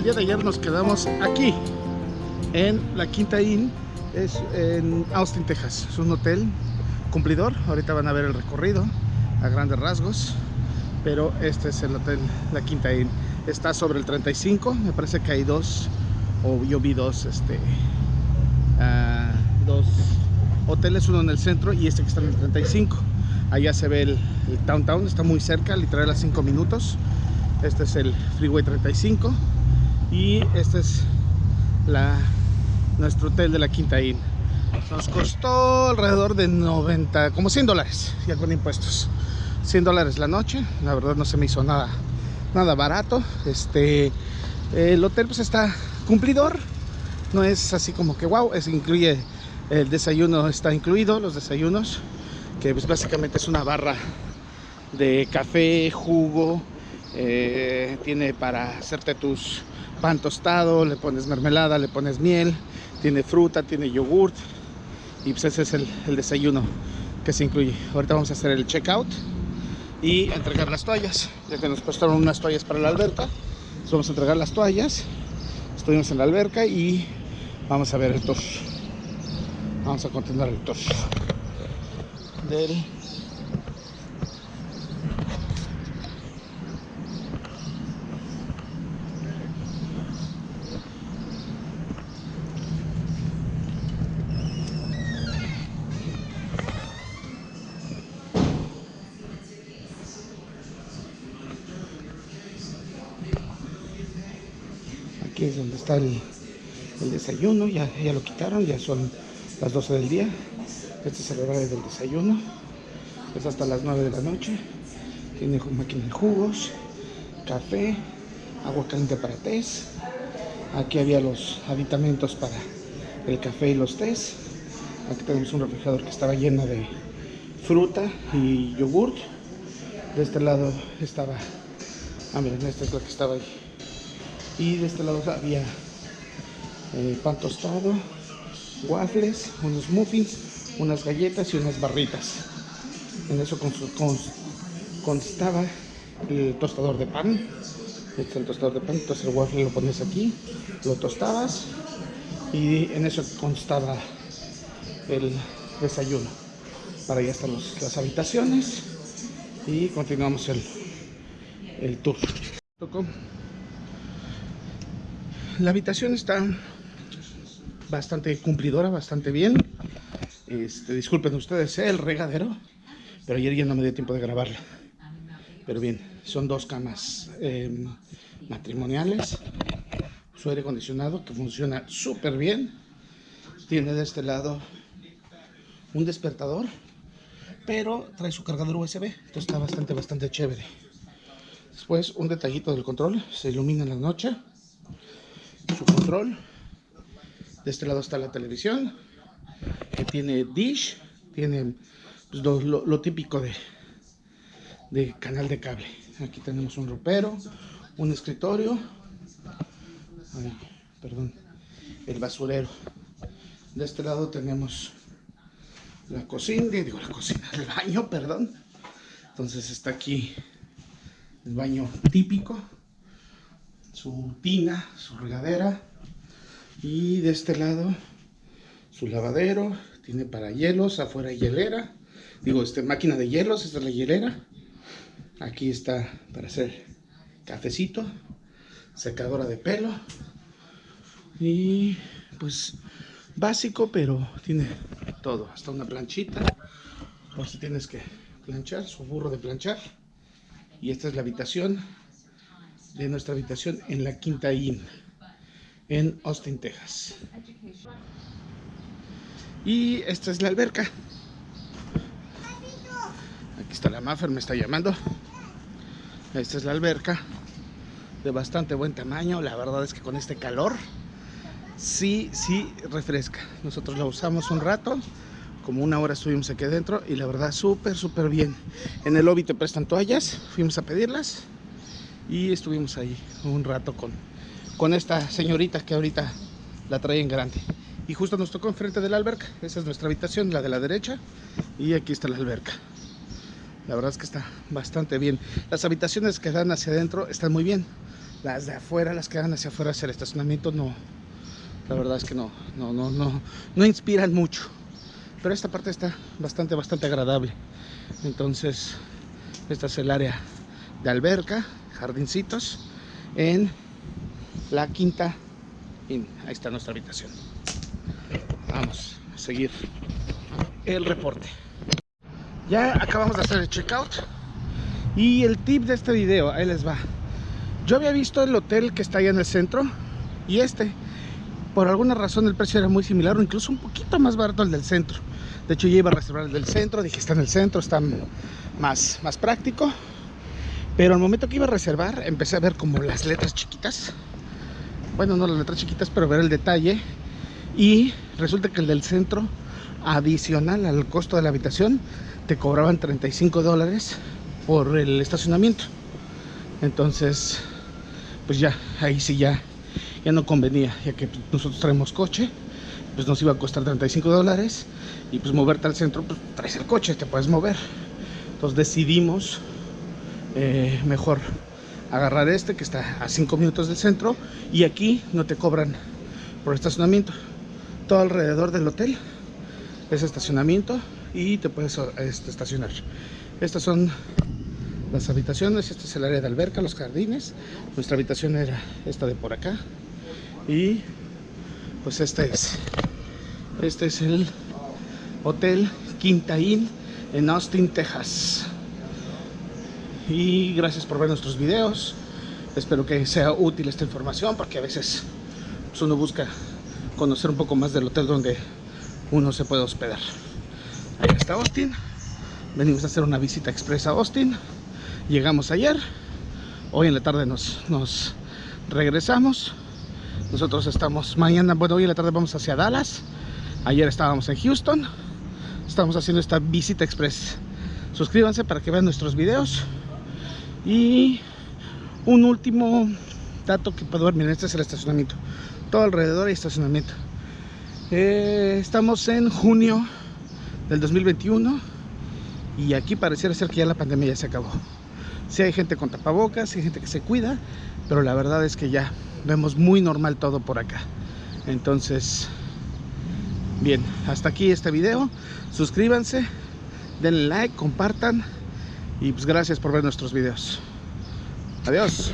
mejor nos quedamos aquí, en la Quinta Inn, es en Austin, Texas. Es un hotel cumplidor, ahorita van a ver el recorrido a grandes rasgos, pero este es el hotel, la Quinta Inn. Está sobre el 35, me parece que hay dos, o yo vi dos, este, uh, dos hoteles, uno en el centro y este que está en el 35. Allá se ve el, el downtown, está muy cerca, literal a 5 minutos. Este es el Freeway 35 y este es nuestro hotel de la Quinta Inn. Nos costó alrededor de 90, como 100 dólares, ya con impuestos. 100 dólares la noche, la verdad no se me hizo nada, nada barato. Este, el hotel pues está cumplidor, no es así como que wow, es, incluye el desayuno, está incluido, los desayunos, que pues básicamente es una barra de café, jugo, eh, tiene para hacerte tus pan tostado, le pones mermelada, le pones miel, tiene fruta, tiene yogurt y pues ese es el, desayuno que se incluye. Ahorita vamos a hacer el checkout y entregar las toallas, ya que nos prestaron unas toallas para la alberca. Entonces vamos a entregar las toallas. Estuvimos en la alberca y vamos a ver el tour. Vamos a continuar el tour del es donde está el, el desayuno, ya, ya, lo quitaron, ya son las 12 del día. Este es el horario del desayuno, es hasta las 9 de la noche. Tiene máquina de jugos, café, agua caliente para tés. Aquí había los aditamentos para el café y los tés. Aquí tenemos un refrigerador que estaba lleno de fruta y yogurt. De este lado estaba, ah miren, esta es la que estaba ahí y de este lado había eh, pan tostado, waffles, unos muffins, unas galletas y unas barritas. En eso constaba el tostador de pan. Este es el tostador de pan, entonces el waffle lo pones aquí, lo tostabas y en eso constaba el desayuno. Para allá están las habitaciones y continuamos el, el tour. La habitación está bastante cumplidora, bastante bien. Este, disculpen ustedes el regadero, pero ayer ya no me dio tiempo de grabarla. Pero bien, son dos camas eh, matrimoniales, su aire acondicionado que funciona súper bien. Tiene de este lado un despertador, pero trae su cargador USB, entonces está bastante, bastante chévere. Después un detallito del control, se ilumina en la noche su control. De este lado está la televisión, que tiene dish, tiene pues, lo, típico de, de canal de cable. Aquí tenemos un ropero, un escritorio, perdón, el basurero. De este lado tenemos la cocina, digo la cocina, el baño, perdón. Entonces está aquí el baño típico su tina, su regadera y de este lado su lavadero, tiene para hielos, afuera hielera, digo, este, máquina de hielos, esta es la hielera, aquí está para hacer cafecito, secadora de pelo y pues básico, pero tiene todo, hasta una planchita, por si tienes que planchar, su burro de planchar y esta es la habitación de nuestra habitación en la Quinta Inn en Austin, Texas. Y esta es la alberca. Aquí está la Maffer, me está llamando. Esta es la alberca de bastante buen tamaño. La verdad es que con este calor sí, sí refresca. Nosotros la usamos un rato, como una hora estuvimos aquí adentro y la verdad súper, súper bien. En el lobby te prestan toallas, fuimos a pedirlas y estuvimos ahí un rato con, con esta señorita que ahorita la traen grande. Y justo nos tocó enfrente de la alberca. Esa es nuestra habitación, la de la derecha. Y aquí está la alberca. La verdad es que está bastante bien. Las habitaciones que dan hacia adentro están muy bien. Las de afuera, las que dan hacia afuera hacia el estacionamiento, no. La verdad es que no, no, no, no, no inspiran mucho. Pero esta parte está bastante, bastante agradable. Entonces, esta es el área de alberca, jardincitos, en la quinta Inn. Ahí está nuestra habitación. Vamos a seguir el reporte. Ya acabamos de hacer el checkout. Y el tip de este video, ahí les va. Yo había visto el hotel que está allá en el centro y este, por alguna razón el precio era muy similar o incluso un poquito más barato el del centro. De hecho yo iba a reservar el del centro, dije está en el centro, está más, más práctico. Pero al momento que iba a reservar empecé a ver como las letras chiquitas. Bueno, no las letras chiquitas, pero ver el detalle. Y resulta que el del centro, adicional al costo de la habitación, te cobraban 35 dólares por el estacionamiento. Entonces, pues ya, ahí sí ya, ya no convenía, ya que nosotros traemos coche, pues nos iba a costar 35 dólares y pues moverte al centro, pues traes el coche, te puedes mover. Entonces decidimos eh, mejor agarrar este que está a 5 minutos del centro y aquí no te cobran por estacionamiento. Todo alrededor del hotel es estacionamiento y te puedes este, estacionar. Estas son las habitaciones, este es el área de alberca, los jardines. Nuestra habitación era esta de por acá. Y pues este es. Este es el Hotel Quinta Inn en Austin, Texas. Y gracias por ver nuestros videos. Espero que sea útil esta información porque a veces pues, uno busca conocer un poco más del hotel donde uno se puede hospedar. Ahí está Austin. Venimos a hacer una visita expresa a Austin. Llegamos ayer. Hoy en la tarde nos, nos regresamos. Nosotros estamos mañana, bueno, hoy en la tarde vamos hacia Dallas. Ayer estábamos en Houston. Estamos haciendo esta visita express. Suscríbanse para que vean nuestros videos. Y un último dato que puedo ver, miren, este es el estacionamiento. Todo alrededor hay estacionamiento. Eh, estamos en junio del 2021 y aquí pareciera ser que ya la pandemia ya se acabó. Si hay gente con tapabocas, hay gente que se cuida, pero la verdad es que ya vemos muy normal todo por acá. Entonces, bien, hasta aquí este video. Suscríbanse, denle like, compartan y pues gracias por ver nuestros videos. Adiós.